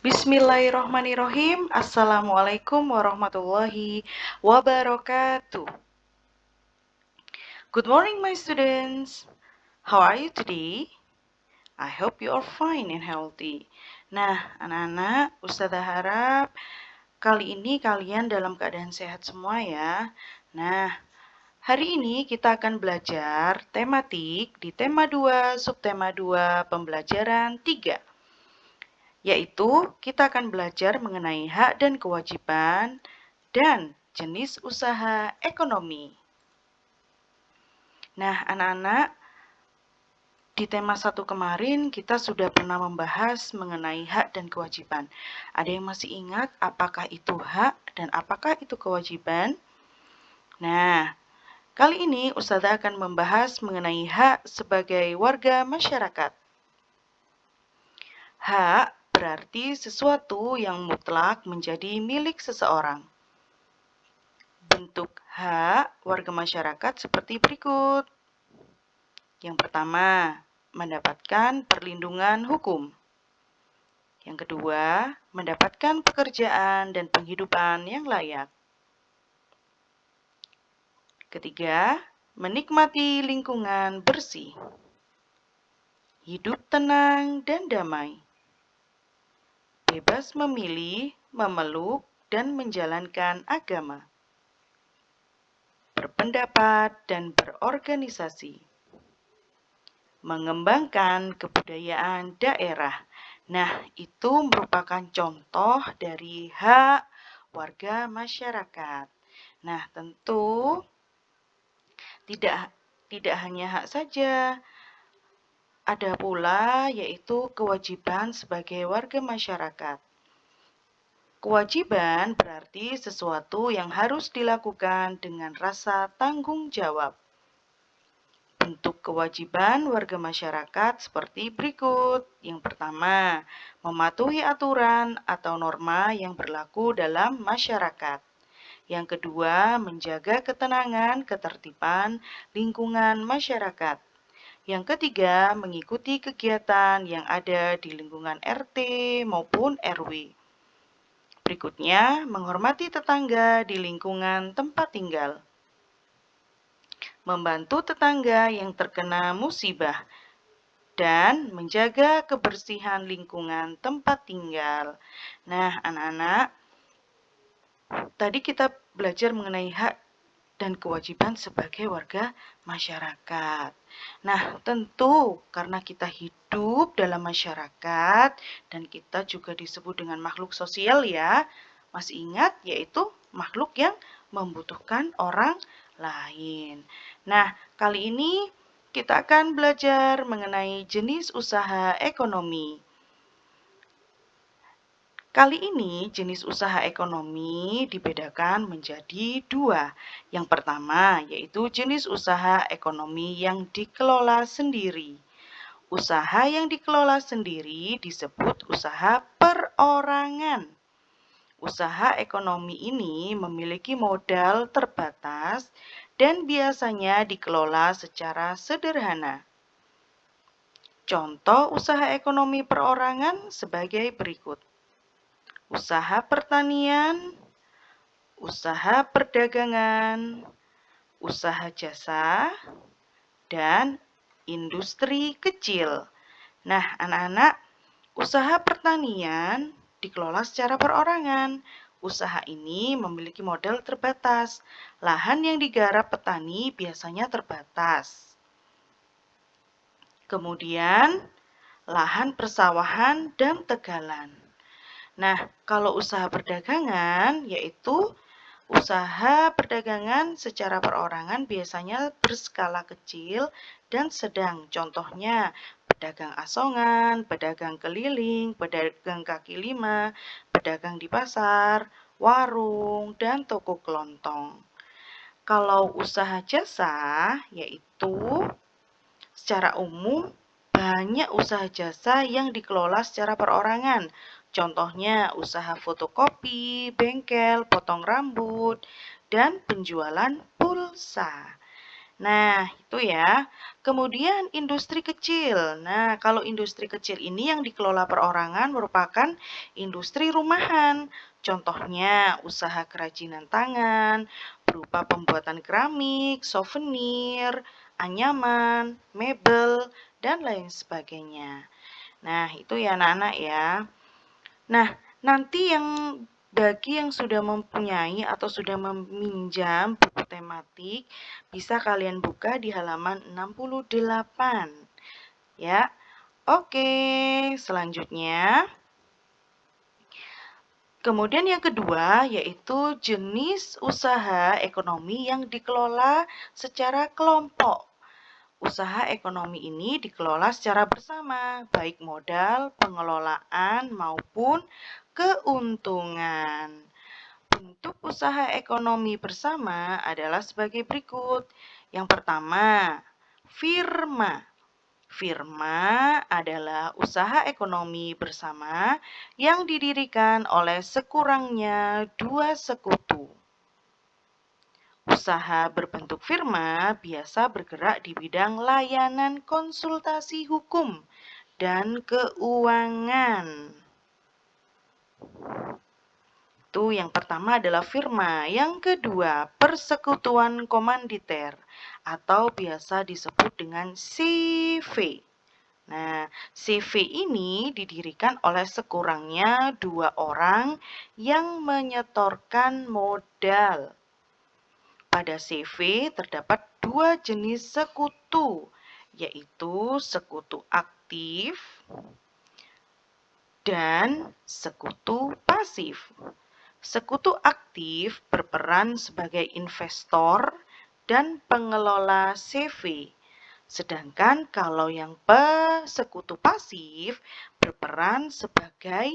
Bismillahirrohmanirrohim. Assalamualaikum warahmatullahi wabarakatuh. Good morning, my students. How are you today? I hope you are fine and healthy. Nah, anak-anak, Ustazah harap kali ini kalian dalam keadaan sehat semua ya. Nah, hari ini kita akan belajar tematik di tema 2, subtema 2, pembelajaran 3 yaitu kita akan belajar mengenai hak dan kewajiban dan jenis usaha ekonomi. Nah, anak-anak, di tema satu kemarin kita sudah pernah membahas mengenai hak dan kewajiban. Ada yang masih ingat apakah itu hak dan apakah itu kewajiban? Nah, kali ini Ustazah akan membahas mengenai hak sebagai warga masyarakat. Hak berarti sesuatu yang mutlak menjadi milik seseorang. Bentuk hak warga masyarakat seperti berikut. Yang pertama, mendapatkan perlindungan hukum. Yang kedua, mendapatkan pekerjaan dan penghidupan yang layak. Ketiga, menikmati lingkungan bersih. Hidup tenang dan damai bebas memilih, memeluk, dan menjalankan agama, berpendapat, dan berorganisasi, mengembangkan kebudayaan daerah. Nah, itu merupakan contoh dari hak warga masyarakat. Nah, tentu tidak tidak hanya hak saja, ada pula yaitu kewajiban sebagai warga masyarakat. Kewajiban berarti sesuatu yang harus dilakukan dengan rasa tanggung jawab. Bentuk kewajiban warga masyarakat seperti berikut. Yang pertama, mematuhi aturan atau norma yang berlaku dalam masyarakat. Yang kedua, menjaga ketenangan, ketertiban lingkungan masyarakat. Yang ketiga, mengikuti kegiatan yang ada di lingkungan RT maupun RW. Berikutnya, menghormati tetangga di lingkungan tempat tinggal. Membantu tetangga yang terkena musibah dan menjaga kebersihan lingkungan tempat tinggal. Nah, anak-anak, tadi kita belajar mengenai hak dan kewajiban sebagai warga masyarakat. Nah, tentu karena kita hidup dalam masyarakat dan kita juga disebut dengan makhluk sosial ya. Masih ingat yaitu makhluk yang membutuhkan orang lain. Nah, kali ini kita akan belajar mengenai jenis usaha ekonomi. Kali ini jenis usaha ekonomi dibedakan menjadi dua. Yang pertama yaitu jenis usaha ekonomi yang dikelola sendiri. Usaha yang dikelola sendiri disebut usaha perorangan. Usaha ekonomi ini memiliki modal terbatas dan biasanya dikelola secara sederhana. Contoh usaha ekonomi perorangan sebagai berikut usaha pertanian, usaha perdagangan, usaha jasa, dan industri kecil. Nah, anak-anak, usaha pertanian dikelola secara perorangan. Usaha ini memiliki modal terbatas. Lahan yang digarap petani biasanya terbatas. Kemudian, lahan persawahan dan tegalan. Nah, kalau usaha perdagangan yaitu usaha perdagangan secara perorangan biasanya berskala kecil dan sedang. Contohnya pedagang asongan, pedagang keliling, pedagang kaki lima, pedagang di pasar, warung, dan toko kelontong. Kalau usaha jasa yaitu secara umum banyak usaha jasa yang dikelola secara perorangan Contohnya usaha fotokopi, bengkel, potong rambut, dan penjualan pulsa. Nah, itu ya. Kemudian industri kecil. Nah, kalau industri kecil ini yang dikelola perorangan merupakan industri rumahan. Contohnya usaha kerajinan tangan, berupa pembuatan keramik, souvenir, anyaman, mebel, dan lain sebagainya. Nah, itu ya anak-anak ya. Nah, nanti yang bagi yang sudah mempunyai atau sudah meminjam buku tematik, bisa kalian buka di halaman 68. Ya. Oke, selanjutnya. Kemudian yang kedua yaitu jenis usaha ekonomi yang dikelola secara kelompok. Usaha ekonomi ini dikelola secara bersama, baik modal, pengelolaan, maupun keuntungan. Bentuk usaha ekonomi bersama adalah sebagai berikut. Yang pertama, firma. Firma adalah usaha ekonomi bersama yang didirikan oleh sekurangnya dua sekutu. Usaha berbentuk firma biasa bergerak di bidang layanan konsultasi hukum dan keuangan. Itu yang pertama adalah firma, yang kedua persekutuan komanditer atau biasa disebut dengan CV. Nah, CV ini didirikan oleh sekurangnya dua orang yang menyetorkan modal. Pada CV terdapat dua jenis sekutu, yaitu sekutu aktif dan sekutu pasif. Sekutu aktif berperan sebagai investor dan pengelola CV. Sedangkan kalau yang pesekutu pasif berperan sebagai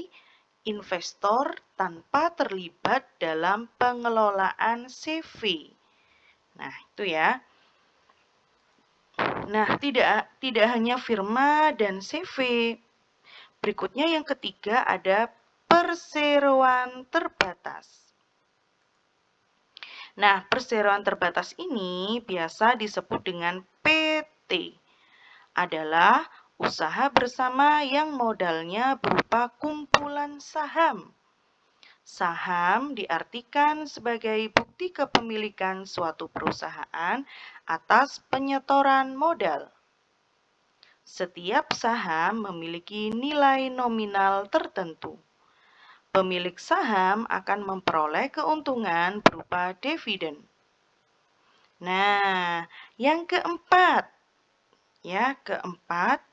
investor tanpa terlibat dalam pengelolaan CV. Nah, itu ya. Nah, tidak tidak hanya firma dan CV. Berikutnya yang ketiga ada perseroan terbatas. Nah, perseroan terbatas ini biasa disebut dengan PT. Adalah usaha bersama yang modalnya berupa kumpulan saham. Saham diartikan sebagai bukti kepemilikan suatu perusahaan atas penyetoran modal. Setiap saham memiliki nilai nominal tertentu pemilik saham akan memperoleh keuntungan berupa dividen. Nah, yang keempat, ya, keempat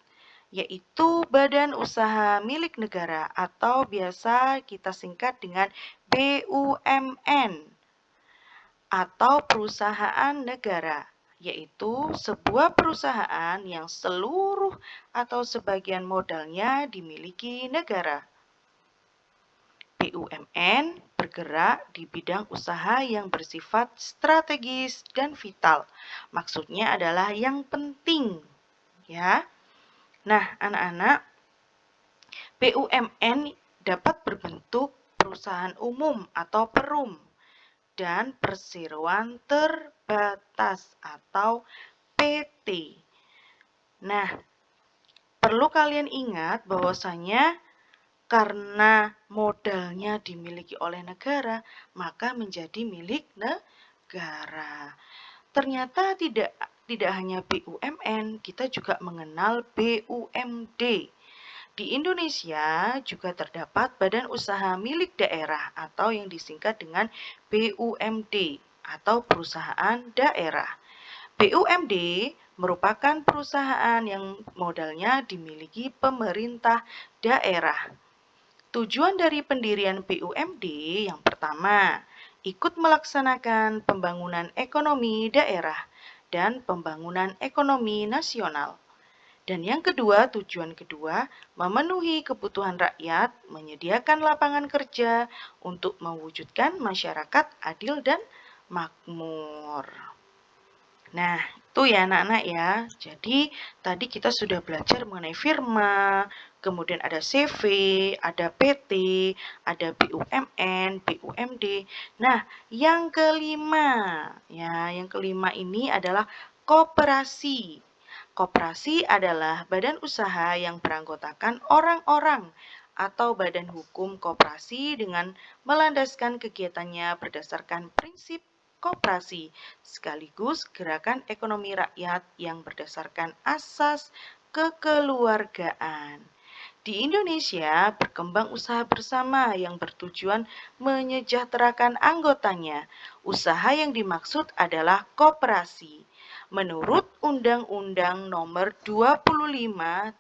yaitu badan usaha milik negara atau biasa kita singkat dengan BUMN atau perusahaan negara yaitu sebuah perusahaan yang seluruh atau sebagian modalnya dimiliki negara. BUMN bergerak di bidang usaha yang bersifat strategis dan vital. Maksudnya adalah yang penting, ya. Nah, anak-anak, BUMN dapat berbentuk perusahaan umum atau perum dan perseroan terbatas atau PT. Nah, perlu kalian ingat bahwasanya karena modalnya dimiliki oleh negara, maka menjadi milik negara. Ternyata tidak tidak hanya BUMN, kita juga mengenal BUMD. Di Indonesia juga terdapat badan usaha milik daerah atau yang disingkat dengan BUMD atau perusahaan daerah. BUMD merupakan perusahaan yang modalnya dimiliki pemerintah daerah. Tujuan dari pendirian BUMD yang pertama, ikut melaksanakan pembangunan ekonomi daerah dan pembangunan ekonomi nasional. Dan yang kedua, tujuan kedua, memenuhi kebutuhan rakyat, menyediakan lapangan kerja untuk mewujudkan masyarakat adil dan makmur. Nah, itu ya anak-anak ya. Jadi, tadi kita sudah belajar mengenai firma, kemudian ada CV, ada PT, ada BUMN, BUMD. Nah, yang kelima, ya, yang kelima ini adalah koperasi. Koperasi adalah badan usaha yang beranggotakan orang-orang atau badan hukum koperasi dengan melandaskan kegiatannya berdasarkan prinsip koperasi, sekaligus gerakan ekonomi rakyat yang berdasarkan asas kekeluargaan. Di Indonesia, berkembang usaha bersama yang bertujuan menyejahterakan anggotanya. Usaha yang dimaksud adalah koperasi. Menurut Undang-Undang Nomor 25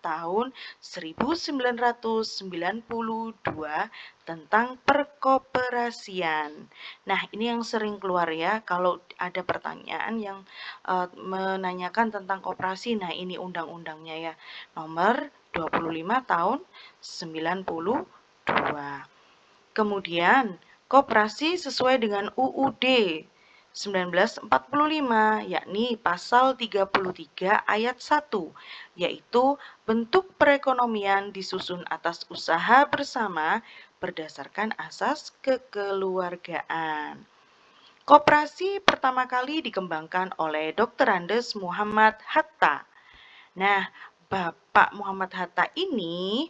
Tahun 1992 tentang perkoperasian. Nah, ini yang sering keluar ya kalau ada pertanyaan yang uh, menanyakan tentang koperasi. Nah, ini undang-undangnya ya. Nomor 25 tahun 92. Kemudian, koperasi sesuai dengan UUD 1945 yakni pasal 33 ayat 1 yaitu bentuk perekonomian disusun atas usaha bersama berdasarkan asas kekeluargaan. Koperasi pertama kali dikembangkan oleh Dr. Andes Muhammad Hatta. Nah, Bapak Muhammad Hatta ini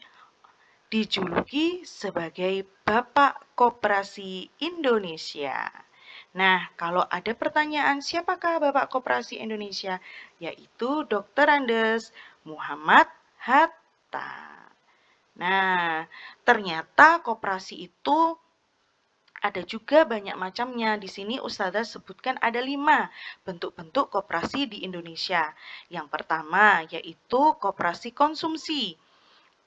dijuluki sebagai Bapak Koperasi Indonesia. Nah, kalau ada pertanyaan siapakah Bapak Koperasi Indonesia? Yaitu Dr. Andes Muhammad Hatta. Nah, ternyata koperasi itu ada juga banyak macamnya. Di sini Ustazah sebutkan ada lima bentuk-bentuk koperasi di Indonesia. Yang pertama yaitu koperasi konsumsi.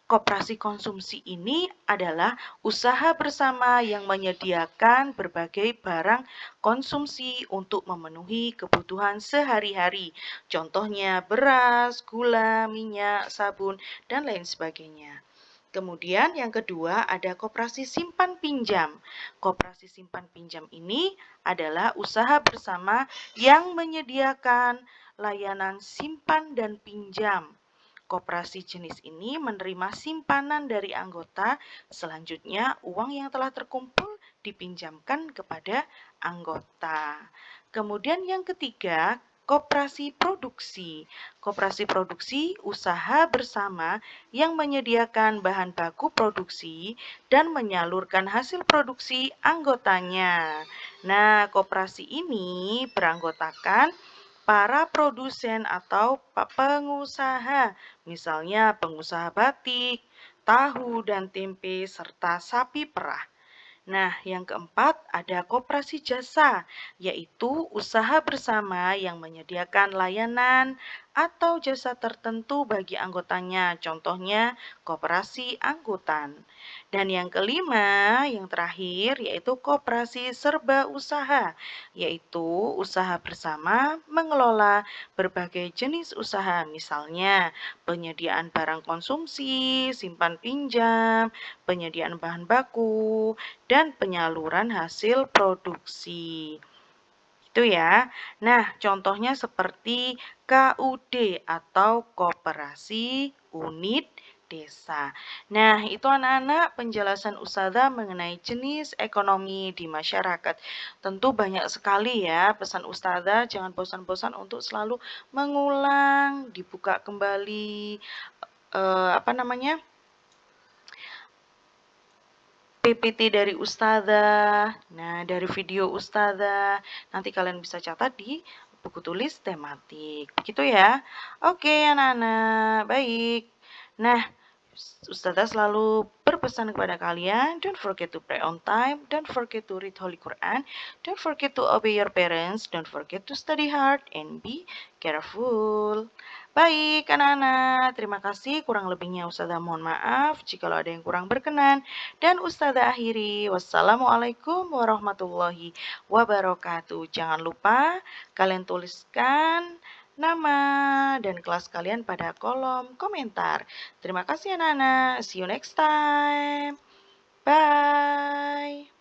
Koperasi konsumsi ini adalah usaha bersama yang menyediakan berbagai barang konsumsi untuk memenuhi kebutuhan sehari-hari. Contohnya beras, gula, minyak, sabun, dan lain sebagainya. Kemudian yang kedua ada koperasi simpan pinjam. Koperasi simpan pinjam ini adalah usaha bersama yang menyediakan layanan simpan dan pinjam Koperasi jenis ini menerima simpanan dari anggota, selanjutnya uang yang telah terkumpul dipinjamkan kepada anggota. Kemudian yang ketiga, koperasi produksi. Koperasi produksi usaha bersama yang menyediakan bahan baku produksi dan menyalurkan hasil produksi anggotanya. Nah, koperasi ini beranggotakan para produsen atau pengusaha, misalnya pengusaha batik, tahu dan tempe, serta sapi perah. Nah, yang keempat ada koperasi jasa, yaitu usaha bersama yang menyediakan layanan atau jasa tertentu bagi anggotanya, contohnya koperasi angkutan. Dan yang kelima, yang terakhir, yaitu koperasi serba usaha, yaitu usaha bersama mengelola berbagai jenis usaha, misalnya penyediaan barang konsumsi, simpan pinjam, penyediaan bahan baku, dan penyaluran hasil produksi. Itu ya. Nah, contohnya seperti KUD atau Koperasi Unit Desa. Nah, itu anak-anak penjelasan Ustazah mengenai jenis ekonomi di masyarakat. Tentu banyak sekali ya pesan Ustazah, jangan bosan-bosan untuk selalu mengulang, dibuka kembali, eh, apa namanya, PPT dari Ustazah, nah dari video Ustazah, nanti kalian bisa catat di buku tulis tematik. Begitu ya. Oke anak-anak, baik. Nah, Ustazah selalu berpesan kepada kalian, don't forget to pray on time, don't forget to read Holy Quran, don't forget to obey your parents, don't forget to study hard, and be careful. Baik, anak-anak, terima kasih. Kurang lebihnya Ustazah mohon maaf jika ada yang kurang berkenan. Dan Ustazah akhiri, wassalamualaikum warahmatullahi wabarakatuh. Jangan lupa kalian tuliskan nama dan kelas kalian pada kolom komentar. Terima kasih anak-anak. See you next time. Bye.